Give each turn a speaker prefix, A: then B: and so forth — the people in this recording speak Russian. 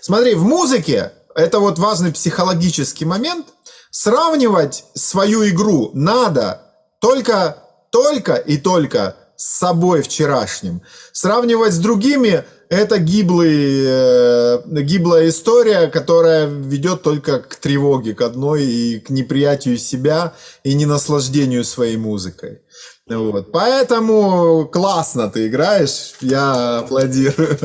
A: Смотри, в музыке, это вот важный психологический момент, сравнивать свою игру надо только, только и только с собой вчерашним. Сравнивать с другими – это гиблый, э, гиблая история, которая ведет только к тревоге, к одной и к неприятию себя и не наслаждению своей музыкой. Вот. Поэтому классно ты играешь, я аплодирую.